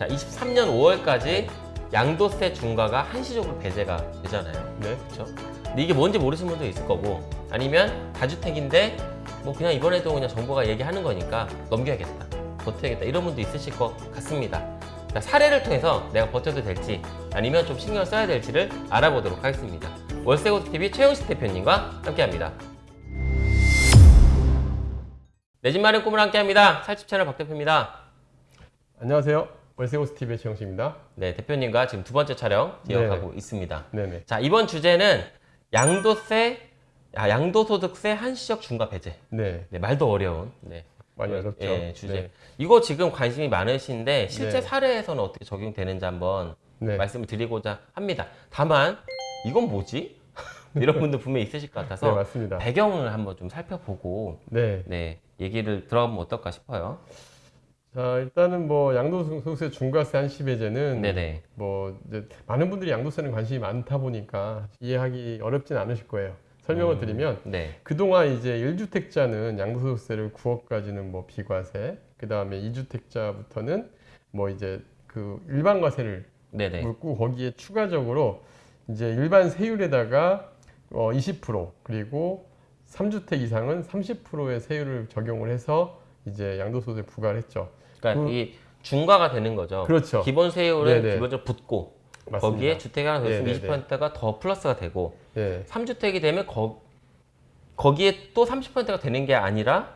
자, 23년 5월까지 양도세 중과가 한시적으로 배제가 되잖아요. 네. 그렇죠? 근데 이게 뭔지 모르시는 분도 있을 거고 아니면 다주택인데 뭐 그냥 이번에도 그냥 정부가 얘기하는 거니까 넘겨야겠다 버텨야겠다 이런 분도 있으실 것 같습니다 자, 사례를 통해서 내가 버텨도 될지 아니면 좀 신경을 써야 될지를 알아보도록 하겠습니다 월세고TV 최영식 대표님과 함께합니다 내 집 마련 꿈을 함께합니다 살집 채널 박 대표입니다 안녕하세요. 월세호스 TV의 최영식입니다. 네 대표님과 지금 두 번째 촬영 이어가고 네. 있습니다 네네. 자 이번 주제는 양도세 아, 양도소득세 한시적 중과 배제 네. 네, 말도 어려운 네. 많이 어렵죠. 예, 주제. 네. 이거 지금 관심이 많으신데 실제 네. 사례에서는 어떻게 적용되는지 한번 네. 말씀을 드리고자 합니다. 다만 이건 뭐지? 이런 분들 분명히 있으실 것 네, 같아서 맞습니다. 배경을 한번 좀 살펴보고 네. 네, 얘기를 들어보면 어떨까 싶어요. 자, 일단은 뭐 양도소득세 중과세 한시 배제는 네네. 뭐 이제 많은 분들이 양도세는 관심이 많다 보니까 이해하기 어렵진 않으실 거예요. 설명을 음. 드리면 네. 그동안 이제 1주택자는 양도소득세를 9억까지는 뭐 비과세, 그 다음에 2주택자부터는 뭐 이제 그 일반 과세를 네네. 물고 거기에 추가적으로 이제 일반 세율에다가 어 20% 그리고 3주택 이상은 30%의 세율을 적용을 해서 이제 양도소득에 부과를 했죠. 그러니까 그- 이 중과가 되는 거죠. 그렇죠. 기본 세율은 네네. 기본적으로 붙고 맞습니다. 거기에 주택이 하나 더 있으면 네네네. 20%가 더 플러스가 되고 예. 3주택이 되면 거, 거기에 또 30%가 되는 게 아니라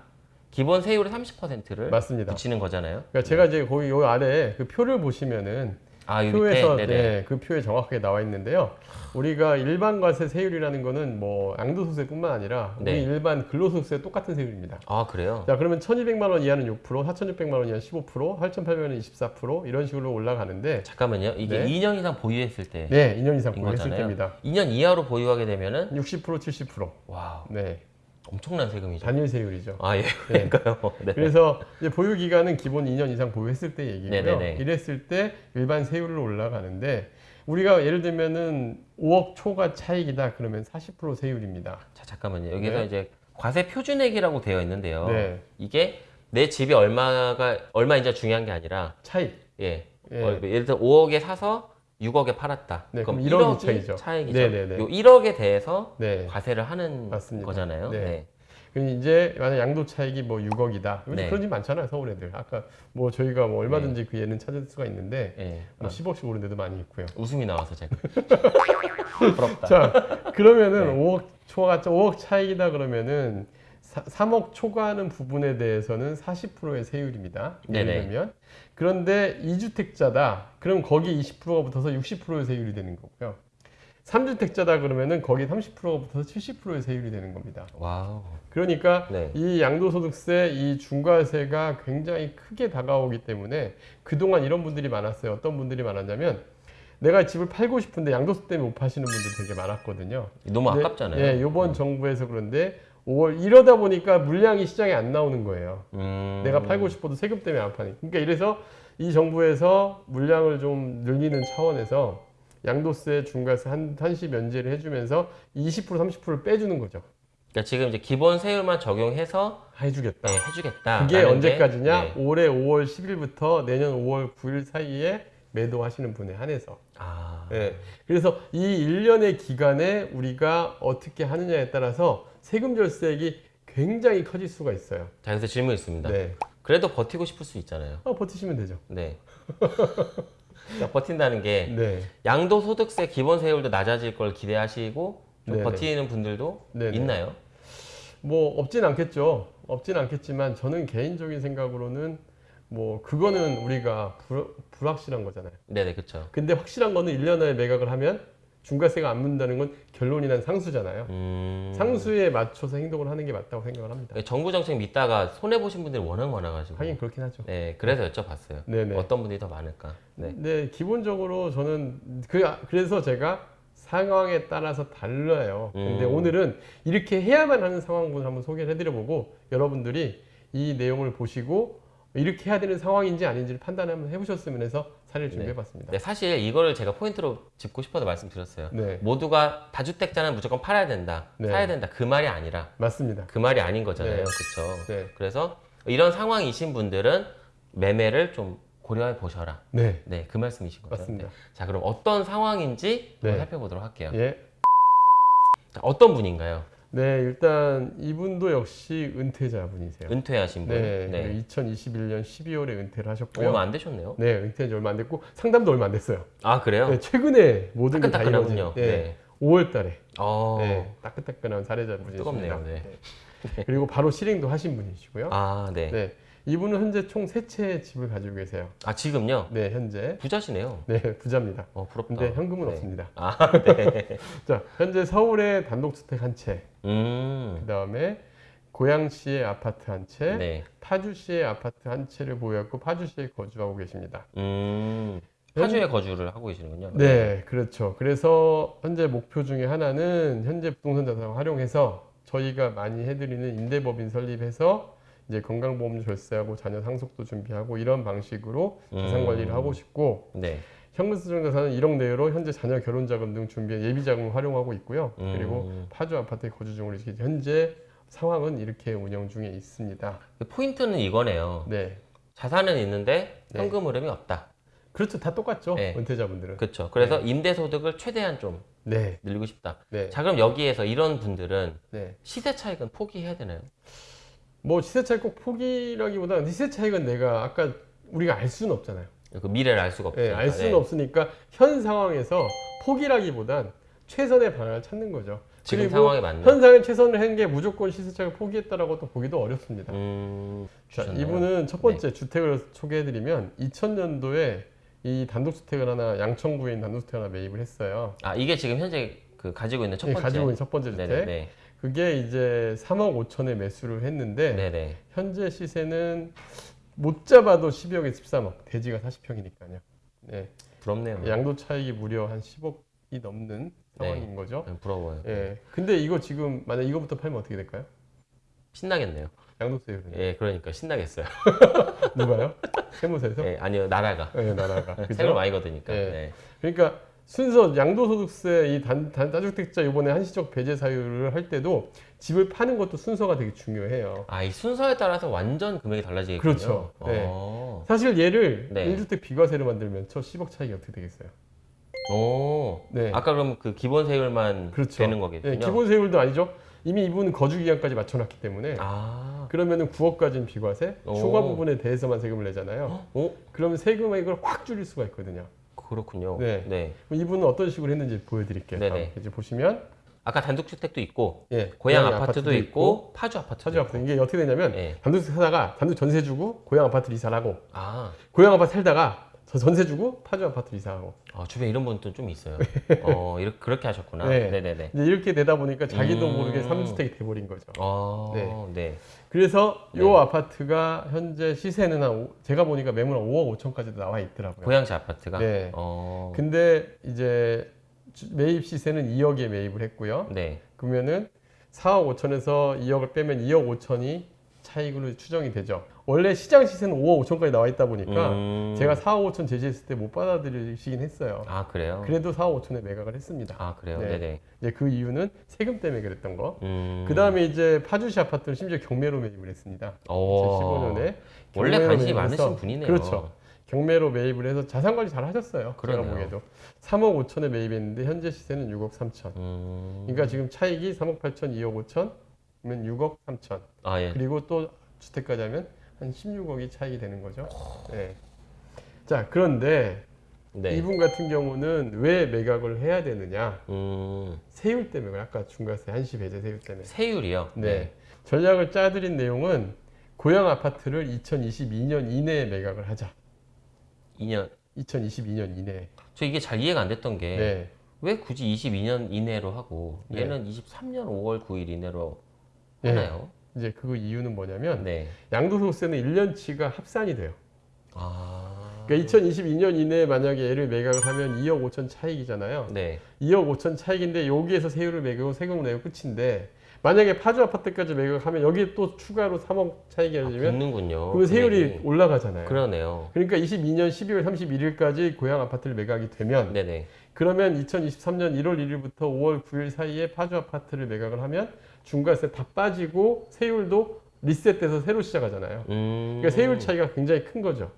기본 세율의 30%를 맞습니다. 붙이는 거잖아요. 그러니까 제가 이제 거기 요 아래 그 표를 보시면은 아, 이 표에서. 네, 그 표에 정확하게 나와 있는데요. 우리가 일반 과세 세율이라는 거는 뭐 양도소득세뿐만 아니라 우리 네. 일반 근로소득세 똑같은 세율입니다. 아, 그래요? 자 그러면 1,200만 원 이하는 6%, 4,600만 원 이하는 15%, 8,800만 원은 24% 이런 식으로 올라가는데 잠깐만요. 이게 네. 2년 이상 보유했을 때 네, 2년 이상 인 보유했을 거잖아요. 때입니다. 2년 이하로 보유하게 되면은 60% 70%. wow, 네. 엄청난 세금이죠. 단일 세율이죠. 아, 예. 네. 그러니까요. 네. 그래서 이제 보유 기간은 기본 2년 이상 보유했을 때 얘기고요. 네네네. 이랬을 때 일반 세율로 올라가는데 우리가 예를 들면은 5억 초과 차익이다 그러면 40% 세율입니다. 자, 잠깐만요. 여기서 네. 이제 과세 표준액이라고 되어 있는데요. 네. 이게 내 집이 얼마가 얼마인지 중요한 게 아니라 차익. 예. 예. 어, 예를 들어 5억에 사서 6억에 팔았다. 네, 그럼 그럼 1억이 1억이 차이죠. 차익이죠. 네네네. 요 1억에 대해서 네. 과세를 하는 맞습니다. 거잖아요. 네. 네. 그럼 이제 만약 양도 차익이 뭐 6억이다. 네. 그런 집 많잖아요, 서울 애들. 아까 뭐 저희가 뭐 얼마든지 그 예는 찾을 수가 있는데 예. 뭐 10억씩 오른 데도 많이 있고요. 웃음이 나와서 제가 부럽다. 자, 그러면은 네. 5억 초과 5억 차익이다 그러면은 3억 초과하는 부분에 대해서는 40%의 세율입니다. 예를. 들면 그런데 2주택자다. 그럼 거기에 20%가 붙어서 60%의 세율이 되는 거고요. 3주택자다 그러면은 거기에 30%가 붙어서 70%의 세율이 되는 겁니다. wow. 그러니까 네. 이 양도소득세, 이 중과세가 굉장히 크게 다가오기 때문에 그동안 이런 분들이 많았어요. 어떤 분들이 많았냐면 내가 집을 팔고 싶은데 양도세 때문에 못 파시는 분들이 되게 많았거든요. 너무 근데, 아깝잖아요. 예, 이번 정부에서 그런데 5월 이러다 보니까 물량이 시장에 안 나오는 거예요. 음. 내가 팔고 싶어도 세금 때문에 안 파니. 그러니까 이래서 이 정부에서 물량을 좀 늘리는 차원에서 양도세, 중과세 한, 한시 면제를 해주면서 20% 30%를 빼주는 거죠. 그러니까 지금 이제 기본 세율만 적용해서 해주겠다. 네, 해주겠다. 그게 언제까지냐? 네. 올해 5월 10일부터 내년 5월 9일 사이에 매도하시는 분에 한해서. 아. 예. 그래서 이 1년의 기간에 우리가 어떻게 하느냐에 따라서 세금 절세액이 굉장히 커질 수가 있어요. 자, 여기서 질문 있습니다. 네. 그래도 버티고 싶을 수 있잖아요. 어, 버티시면 되죠. 네. 그러니까 버틴다는 게 네. 양도소득세 기본 세율도 낮아질 걸 기대하시고 좀 네네. 버티는 분들도 네네. 있나요? 뭐 없진 않겠죠. 없진 않겠지만 저는 개인적인 생각으로는 뭐 그거는 우리가 불, 불확실한 거잖아요. 네네, 그렇죠. 근데 확실한 거는 1년 안에 매각을 하면 중과세가 안 문다는 건 결론이 난 상수잖아요. 음... 상수에 맞춰서 행동을 하는 게 맞다고 생각을 합니다. 정부 정책 믿다가 손해 보신 분들이 워낙 많아가지고. 하긴 그렇긴 하죠. 네, 그래서 여쭤봤어요. 네네. 어떤 분들이 더 많을까? 네. 네, 기본적으로 저는 그 그래서 제가 상황에 따라서 달라요. 근데 음. 오늘은 이렇게 해야만 하는 상황분을 한번 소개를 해드려보고 여러분들이 이 내용을 보시고 이렇게 해야 되는 상황인지 아닌지를 판단 한번 해보셨으면 해서 사례를 준비해봤습니다. 네, 사실 이거를 제가 포인트로 짚고 싶어서 말씀드렸어요. 네, 모두가 다주택자는 무조건 팔아야 된다, 네. 사야 된다 그 말이 아니라 맞습니다. 그 말이 아닌 거잖아요, 네. 그렇죠? 네, 그래서 이런 상황이신 분들은 매매를 좀 고려해 보셔라. 네, 네, 그 말씀이신 거죠. 맞습니다. 네. 자, 그럼 어떤 상황인지 네. 한번 살펴보도록 할게요. 예. 자, 어떤 분인가요? 네, 일단 이분도 역시 은퇴자분이세요. 은퇴하신 분. 네, 네. 2021년 12월에 은퇴를 하셨고요. 얼마 안 되셨네요. 네, 은퇴한 지 얼마 안 됐고 상담도 얼마 안 됐어요. 아, 그래요? 네, 최근에 모든 게 다 이루어진. 네, 네. 5월 달에 어. 네, 따끈따끈한 사례자분이십니다. 뜨겁네요, 네. 그리고 바로 실행도 하신 분이시고요. 아, 네. 네. 이분은 현재 총 세 채의 집을 가지고 계세요. 아, 지금요? 네, 현재. 부자시네요. 네, 부자입니다. 어, 부럽다. 근데 현금은 네. 없습니다. 아, 네. 자, 현재 서울에 단독주택 한 채, 음. 그 다음에 고양시의 아파트 한 채, 네. 파주시의 아파트 한 채를 보유하고 파주시에 거주하고 계십니다. 음. 파주에 거주를 하고 계시는군요. 네, 그렇죠. 그래서 현재 목표 중에 하나는 현재 부동산 자산을 활용해서 저희가 많이 해드리는 임대법인 설립해서 이제 건강보험 절세하고 자녀 상속도 준비하고 이런 방식으로 자산 음. 관리를 하고 싶고 네. 현금 수정 자산은 1억 내외로 현재 자녀 결혼 자금 등 준비한 예비 자금을 활용하고 있고요. 음. 그리고 파주 아파트에 거주 중으로 현재 상황은 이렇게 운영 중에 있습니다. 포인트는 이거네요. 네, 자산은 있는데 네. 현금 흐름이 없다. 그렇죠. 다 똑같죠. 네. 은퇴자분들은. 그렇죠. 그래서 임대 소득을 최대한 좀 네, 늘리고 싶다. 네, 자, 그럼 여기에서 이런 분들은 네. 시세 차익은 포기해야 되나요? 뭐 시세 차익 꼭 포기라기보다는 시세 차익은 내가 아까 우리가 알 수는 없잖아요. 그 미래를 알 수가 네, 없으니까. 알 수는 네. 없으니까 현 상황에서 포기라기보단 최선의 방안을 찾는 거죠. 지금 상황에 맞는. 현상에 최선을 한 게 무조건 시세 차익을 포기했다라고 또 보기도 어렵습니다. 음, 자? 네. 이분은 첫 번째 주택을 소개해드리면 2000년도에 이 단독주택을 하나 양천구에 있는 단독주택 하나 매입을 했어요. 아 이게 지금 현재 그 가지고 있는 첫 예, 번째. 가지고 있는 첫 번째 주택. 네네. 그게 이제 3억 5천에 매수를 했는데 네네. 현재 시세는 못 잡아도 12억에 13억. 대지가 40평이니까요. 네. 부럽네요. 양도 차익이 무려 한 10억이 넘는 상황인 거죠. 네, 부러워요. 예. 근데 이거 지금 만약 이거부터 팔면 어떻게 될까요? 신나겠네요. 양도세율은 예, 그러니까 신나겠어요. 누가요? 세무서에서? 예, 아니요 나라가 예, 나라가. 세금? 많이 거드니까. 예. 네. 그러니까 순서 양도소득세 이 단, 단, 다주택자 이번에 한시적 배제 사유를 할 때도 집을 파는 것도 순서가 되게 중요해요. 아 이 순서에 따라서 완전 금액이 달라지겠군요. 그렇죠. 네. 어. 사실 얘를 네. 1주택 비과세를 만들면 저 10억 차익이 어떻게 되겠어요? 오. 네. 아까 그럼 그 기본 세율만 그렇죠. 되는 거겠군요. 예, 기본 세율도 아니죠. 이미 이분 거주 기간까지 맞춰놨기 때문에 아. 그러면은 9억까지는 비과세, 오. 추가 부분에 대해서만 세금을 내잖아요. 오. 그러면 세금액을 확 줄일 수가 있거든요. 그렇군요. 네. 네. 그럼 이분은 어떤 식으로 했는지 보여드릴게요. 네네. 페이지 보시면 아까 단독주택도 있고 예, 고양 고양 아파트도, 있고, 파주 아파트도 파주 아파트 이게 어떻게 되냐면 네. 단독주택 사다가 단독 전세 주고 고양 아파트를 이사를 하고 아. 고양 아파트 살다가 저 전세 주고 파주 아파트를 이사하고 아, 주변에 이런 분도 좀 있어요. 어, 이렇게 그렇게 하셨구나. 네. 네, 네, 네. 이제 이렇게 되다 보니까 자기도 음. 모르게 3주택이 돼버린 거죠. 어, 네. 네. 그래서 이 네. 아파트가 현재 시세는 한 오- 제가 보니까 매물 한 5억 5천까지도 나와 있더라고요. 고양시 아파트가. 네. 어. 근데 이제 주- 매입 시세는 2억에 매입을 했고요. 네. 그러면은 4억 5천에서 2억을 빼면 2억 5천이 차익으로 추정이 되죠. 원래 시장 시세는 5억 5천까지 나와 있다 보니까 음. 제가 4억 5천 제시했을 때 못 받아들이시긴 했어요. 아, 그래요? 그래도 4억 5천에 매각을 했습니다. 아, 그래요? 네. 네, 네. 이제 그 이유는 세금 때문에 그랬던 거. 음. 그 다음에 이제 파주시 아파트는 심지어 경매로 매입을 했습니다. 오. 2015년에 원래 관심이 많으신 분이네요. 그렇죠. 경매로 매입을 해서 자산 관리 잘 하셨어요. 그러네요. 제가 보기에도 3억 5천에 매입했는데 현재 시세는 6억 3천. 음. 그러니까 지금 차익이 3억 8천, 2억 5천, 그러 면 6억 3천. 아, 예. 그리고 또 주택까지 하면 한 16억이 차익이 되는 거죠. 네. 자 그런데 네. 이분 같은 경우는 왜 매각을 해야 되느냐? 음. 세율 때문에 아까 중과세 한시 배제 세율 때문에. 세율이요? 네. 전략을 짜드린 내용은 고향 아파트를 2022년 이내에 매각을 하자. 2년. 2022년 이내에. 저 이게 잘 이해가 안 됐던 게 네. 왜 굳이 22년 이내로 하고 네. 얘는 23년 5월 9일 이내로 네. 하나요? 이제 그 이유는 뭐냐면 네. 양도소득세는 1년치가 합산이 돼요. 아. 그러니까 2022년 이내에 만약에 얘를 매각을 하면 2억 5천 차익이잖아요. 네. 2억 5천 차익인데 여기에서 세율을 매기고 세금을 내고 끝인데 만약에 파주 아파트까지 매각하면 여기에 또 추가로 3억 차익이 아, 되면 붙는군요. 그러면 세율이 금액이. 올라가잖아요. 그러네요. 그러니까 22년 12월 31일까지 고향 아파트를 매각이 되면 네네. 그러면 2023년 1월 1일부터 5월 9일 사이에 파주 아파트를 매각을 하면 중과세 다 빠지고 세율도 리셋돼서 새로 시작하잖아요. 음. 그러니까 세율 차이가 굉장히 큰 거죠.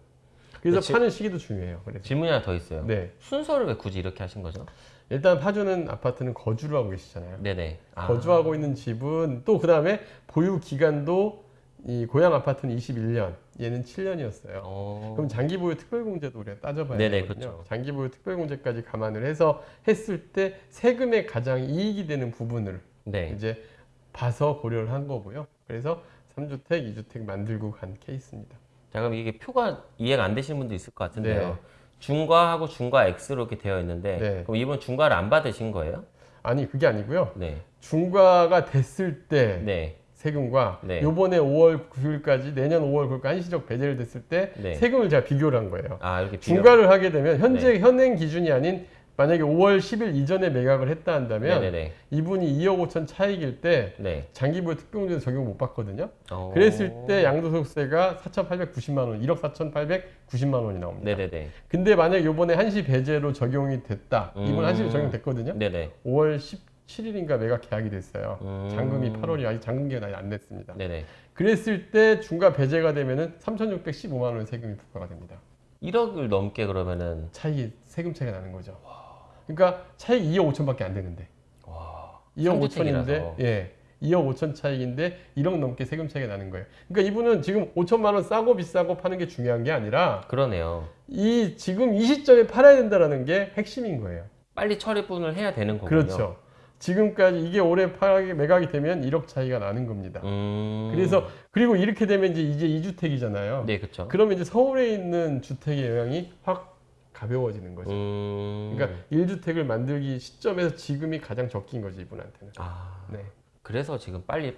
그래서 지- 파는 시기도 중요해요. 그래서 질문이 하나 더 있어요. 네. 순서를 왜 굳이 이렇게 하신 거죠? 일단 파주는 아파트는 거주를 하고 계시잖아요. 네네. 아, 거주하고 있는 집은 또 그 다음에 보유 기간도 이 고향 아파트는 21년, 얘는 7년이었어요. 어... 그럼 장기 보유 특별공제도 우리가 따져봐야 네네, 되거든요. 그렇죠. 장기 보유 특별공제까지 감안을 해서 했을 때 세금에 가장 이익이 되는 부분을 네. 이제 봐서 고려를 한 거고요. 그래서 3주택, 2주택 만들고 간 케이스입니다. 자 그럼 이게 표가 이해가 안 되시는 분도 있을 것 같은데요. 네. 중과하고 중과 X로 이렇게 되어 있는데 네. 그럼 이분 중과를 안 받으신 거예요? 아니 그게 아니고요. 네. 중과가 됐을 때 네. 세금과 네. 요번에 5월 9일까지 내년 5월 9일까지 한시적 배제를 됐을 때 네. 세금을 제가 비교를 한 거예요. 아 이렇게 비교. 중과를 하게 되면 현재 네. 현행 기준이 아닌 만약에 5월 10일 이전에 매각을 했다 한다면 네네네. 이분이 2억 5천 차익일 때 네. 장기보유 특별공제 적용 못 받거든요. 어... 그랬을 때 양도소득세가 4,890만 원, 1억 4,890만 원이 나옵니다. 네네네. 근데 만약 요번에 한시 배제로 적용이 됐다. 이번 음. 한시로 적용됐거든요. 네네. 5월 17일인가 매각 계약이 됐어요. 음. 잔금이 8월이 아직 잔금 기간이 안 됐습니다. 네네. 그랬을 때 중과 배제가 되면은 3,615만 원 세금이 부과가 됩니다. 1억을 넘게 그러면은 차익이 세금 차이가 나는 거죠. 그러니까 차익 2억 5천밖에 안 되는데 와. 2억 삼주택이라서. 5천인데 예. 2억 5천 차익인데 1억 넘게 세금 차이가 나는 거예요. 그러니까 이분은 지금 5천만 원 싸고 비싸고 파는 게 중요한 게 아니라 그러네요. 이 지금 이 시점에 팔아야 된다라는 게 핵심인 거예요. 빨리 처리분을 해야 되는 거군요. 그렇죠. 지금까지 이게 올해 파악이 매각이 되면 1억 차이가 나는 겁니다. 음. 그래서 그리고 이렇게 되면 이제 이제 2주택이잖아요. 네 그렇죠. 그러면 이제 서울에 있는 주택의 영향이 확 가벼워지는 거죠. 음. 그러니까 1주택을 만들기 시점에서 지금이 가장 적긴 거지 이분한테는. 아. 네. 그래서 지금 빨리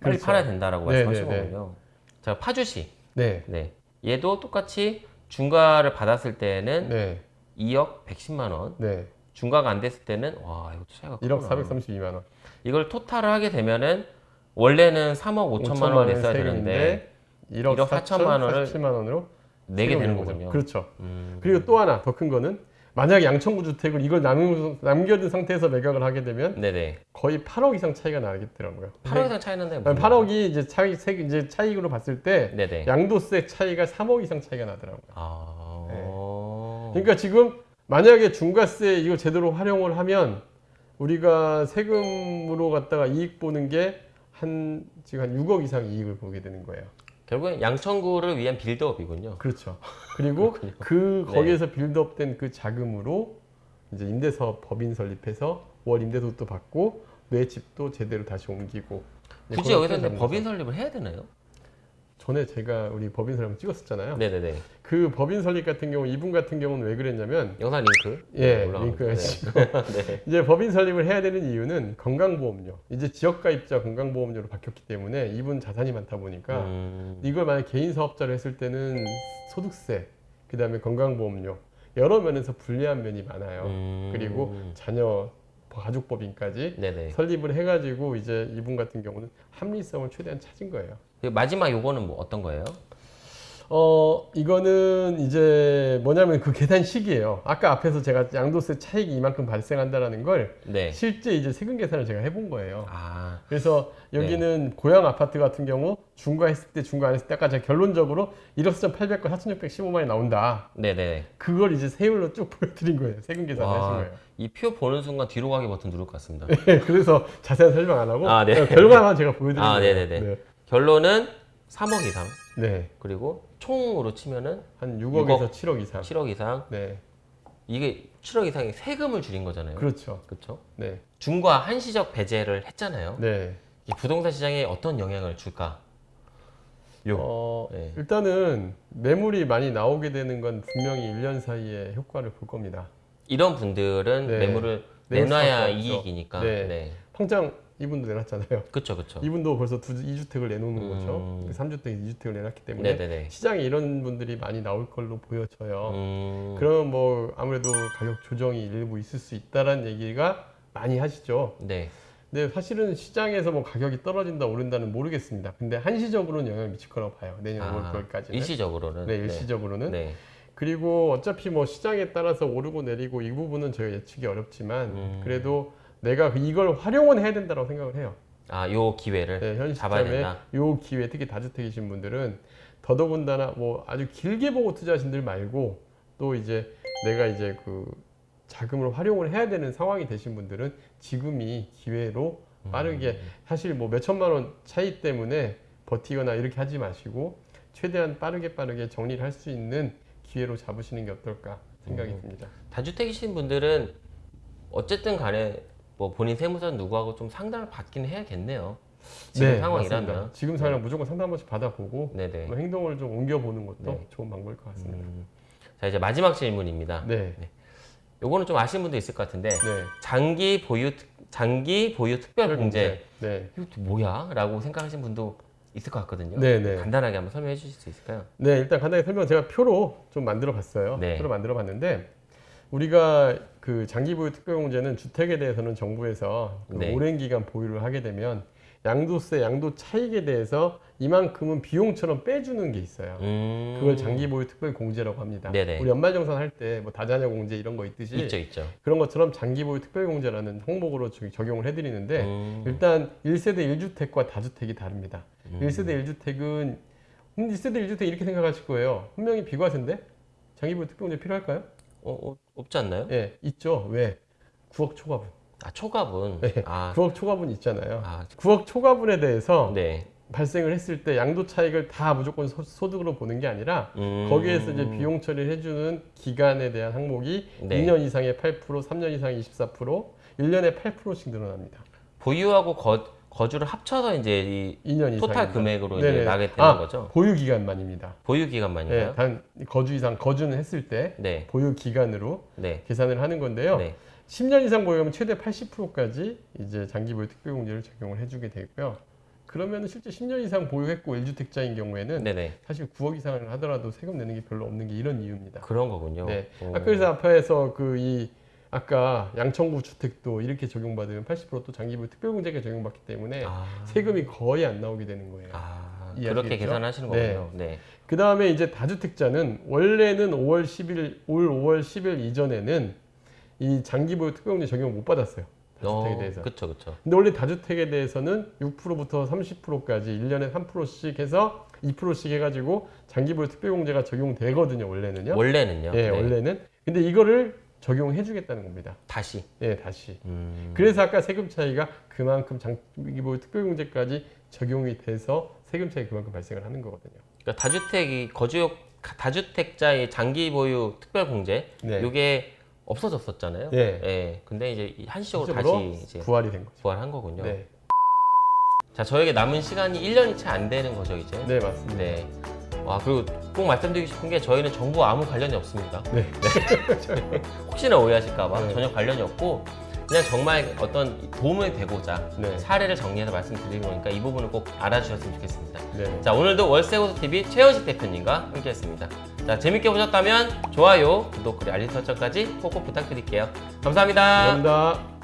빨리 그렇죠. 팔아야 된다라고 네, 말씀하신 네, 네. 거군요. 자 파주시. 네. 네. 얘도 똑같이 중과를 받았을 때는 네. 2억 110만 원. 네. 중과가 안 됐을 때는 와 이거 차이가 1억 크구나. 432만 원. 이걸 토탈을 하게 되면은 원래는 3억 5천만 원 냈어야 되는데 1억 1억 4천 4천만 원을 47만 원으로 내게 되는. 거군요. 그렇죠. 음. 그리고 또 하나 더 큰 거는 만약 양천구 주택을 이걸 남, 남겨둔 상태에서 매각을 하게 되면 네네. 거의 8억 이상 차이가 나겠더라고요. 8억 이상 차이 아니, 8억이 이제 세- 이제 차익으로 봤을 때 네네. 양도세 차이가 3억 이상 차이가 나더라고요. 아. 네. 그러니까 지금 만약에 중과세 이거 제대로 활용을 하면 우리가 세금으로 갖다가 이익 보는 게 한 지금 한 6억 이상 이익을 보게 되는 거예요. 결국엔 양천구를 위한 build-up이군요. 그렇죠. 그리고. 그 네. 거기에서 build-up된 그 자금으로 이제 임대사업 법인 설립해서 월 임대소득도 받고 내 집도 제대로 다시 옮기고 네, 굳이 여기서 법인 설립을 해야 되나요? 전에 제가 우리 법인 설립 찍었었잖아요. 네네네. 그 법인 설립 같은 경우 이분 같은 경우는 왜 그랬냐면 영상 링크. 예 올라가고 링크 있어요. 하시고 네. 이제 법인 설립을 해야 되는 이유는 건강보험료 이제 지역가입자 건강보험료로 바뀌었기 때문에 이분 자산이 많다 보니까 음. 이걸 만약 개인 사업자로 했을 때는 소득세 그 다음에 건강보험료 여러 면에서 불리한 면이 많아요. 음. 그리고 자녀 가족법인까지 네네. 설립을 해가지고 이제 이분 같은 경우는 합리성을 최대한 찾은 거예요. 그 마지막 요거는 뭐 어떤 거예요? 어 이거는 이제 뭐냐면 그 계산 식이에요. 아까 앞에서 제가 양도세 차익이 이만큼 발생한다라는 걸 네. 실제 이제 세금 계산을 제가 해본 거예요. 아. 그래서 여기는 고양 아파트 같은 경우 중과했을 때 중과 안 했을 때 아까 제가 결론적으로 1억 4,800과 4,615만이 나온다. 네네. 그걸 이제 세율로 쭉 보여드린 거예요. 세금 계산을 와. 하신 거예요. 이 표 보는 순간 뒤로 가기 버튼 누를 것 같습니다. 네, 그래서 자세한 설명 안 하고 아, 네. 결과만 제가 보여드린 아, 거예요. 네네네. 네. 결론은 3억 이상. 네. 그리고 총으로 치면은 한 6억에서 7억 이상. 7억 이상. 네. 이게 7억 이상의 세금을 줄인 거잖아요. 그렇죠. 그렇죠? 네. 중과 한시적 배제를 했잖아요. 네. 이 부동산 시장에 어떤 영향을 줄까? 요. 어, 네. 일단은 매물이 많이 나오게 되는 건 분명히 1년 사이에 효과를 볼 겁니다. 이런 분들은 네. 매물을 내놔야. 이익이니까. 네. 네. 평장 이분도 내놨잖아요. 그렇죠, 그렇죠. 이분도 벌써 두, 2주택을 내놓는 음. 거죠. 3주택, 2주택을 내놨기 때문에 네네네. 시장에 이런 분들이 많이 나올 걸로 보여져요. 음, 그러면 뭐 아무래도 가격 조정이 일부 있을 수 있다라는 얘기가 많이 하시죠. 네. 근데 사실은 시장에서 뭐 가격이 떨어진다 오른다는 모르겠습니다. 근데 한시적으로는 영향을 미칠 거라고 봐요. 내년 아, 5월 9일까지는. 일시적으로는. 네, 일시적으로는. 네. 그리고 어차피 뭐 시장에 따라서 오르고 내리고 이 부분은 저희가 예측이 어렵지만 음. 그래도 내가 이걸 활용은 해야 된다고 생각을 해요. 아, 요 기회를 네, 현 잡아야 된다. 요 기회 특히 다주택이신 분들은 더더군다나 뭐 아주 길게 보고 투자하신 들 말고 또 이제 내가 이제 그 자금을 활용을 해야 되는 상황이 되신 분들은 지금이 기회로 빠르게 사실 뭐 몇천만 원 차이 때문에 버티거나 이렇게 하지 마시고 최대한 빠르게 빠르게 정리를 할 수 있는 기회로 잡으시는 게 어떨까 생각이 음. 듭니다. 다주택이신 분들은 어쨌든 간에 뭐 본인 세무사 누구하고 좀 상담을 받긴 해야겠네요. 지금 네, 상황이라면. 맞습니다. 지금 상황 무조건 상담 한 번씩 받아보고 네네. 뭐 행동을 좀 옮겨보는 것도 네. 좋은 방법일 것 같습니다. 음. 자 이제 마지막 질문입니다. 네, 요거는 좀 아시는 분도 있을 것 같은데 네. 장기 보유 특- 장기 보유 특별 공제 네, 이거 뭐야?라고 생각하시는 분도 있을 것 같거든요. 네, 네. 간단하게 한번 설명해 주실 수 있을까요? 네, 일단 간단히 설명 제가 표로 좀 만들어 봤어요. 네. 표로 만들어 봤는데 우리가 그 장기 보유 특별 공제는 주택에 대해서는 정부에서 그 네. 오랜 기간 보유를 하게 되면 양도세, 양도 차익에 대해서 이만큼은 비용처럼 빼주는 게 있어요. 음. 그걸 장기 보유 특별 공제라고 합니다. 네네. 우리 연말정산 할 때 뭐 다자녀 공제 이런 거 있듯이 있죠, 있죠. 그런 것처럼 장기 보유 특별 공제라는 항목으로 적용을 해드리는데 음. 일단 1세대 1주택과 다주택이 다릅니다. 음. 1세대 1주택은 1세대 1주택 이렇게 생각하실 거예요. 분명히 비과세인데 장기보유 특별공제 필요할까요? 어, 어, 없지 않나요? 예, 있죠. 왜? 9억 초과분. 아 초과분. 네. 아, 9억 초과분 있잖아요. 아, 9억 초과분에 대해서 네. 발생을 했을 때 양도 차익을 다 무조건 소, 소득으로 보는 게 아니라 음. 거기에서 이제 비용 처리를 해주는 기간에 대한 항목이 네. 2년 이상의 8%, 3년 이상의 24%, 1년에 8%씩 늘어납니다. 보유하고 거, 거주를 합쳐서 이제 이 2년 이상. 토탈 금액으로 이제 네네. 나게 되는 아, 거죠. 보유 기간만입니다. 보유 네, 기간만인가요? 단 거주 이상 거주는 했을 때 네. 보유 기간으로 네. 계산을 하는 건데요. 네. 10년 이상 보유하면 최대 80%까지 이제 장기 보유 특별공제를 적용을 해주게 되고요. 그러면 실제 10년 이상 보유했고 1주택자인 경우에는 네, 네. 사실 9억 이상을 하더라도 세금 내는 게 별로 없는 게 이런 이유입니다. 그런 거군요. 네. 오. 아까 그래서 앞에서 그이 아까 양천구 주택도 이렇게 적용받으면 80%또 장기 보유 특별공제가 적용받기 때문에 아. 세금이 거의 안 나오게 되는 거예요. 아? 그렇게 계산하시는 네. 거군요. 네. 그 다음에 이제 다주택자는 원래는 5월 10일, 올 5월 10일 이전에는 이 장기보유 특별공제 적용을 못 받았어요. 다주택에 대해서. 그렇죠, 그렇죠. 근데 원래 다주택에 대해서는 6%부터 30%까지 1년에 3%씩 해서 2%씩 해가지고 장기보유 특별공제가 적용되거든요. 원래는요. 원래는요. 예, 네. 원래는. 근데 이거를 적용해 주겠다는 겁니다. 다시. 예, 다시. 음. 그래서 아까 세금 차이가 그만큼 장기보유 특별공제까지 적용이 돼서 세금 차이 그만큼 발생을 하는 거거든요. 그러니까 다주택이 거주용 다주택자의 장기 보유 특별 공제 네. 이게 없어졌었잖아요. 네. 예. 근데 이제 이 한시적으로 다시 이제 부활이 된 거죠. 부활한 거군요. 네, 자, 저에게 남은 시간이 1년이 채 안 되는 거죠, 이제. 네 맞습니다. 네. 와, 그리고 꼭 말씀드리고 싶은 게 저희는 정부와 아무 관련이 없습니다. 네. 혹시나 오해하실까봐 네. 전혀 관련이 없고 그냥 정말 어떤 도움이 되고자 네. 사례를 정리해서 말씀드리는 거니까 이 부분을 꼭 알아주셨으면 좋겠습니다. 네. 자, 오늘도 월세고소TV 최현식 대표님과 함께했습니다. 자, 재밌게 보셨다면 좋아요, 구독, 그리고 알림 설정까지 꼭꼭 부탁드릴게요. 감사합니다. 감사합니다.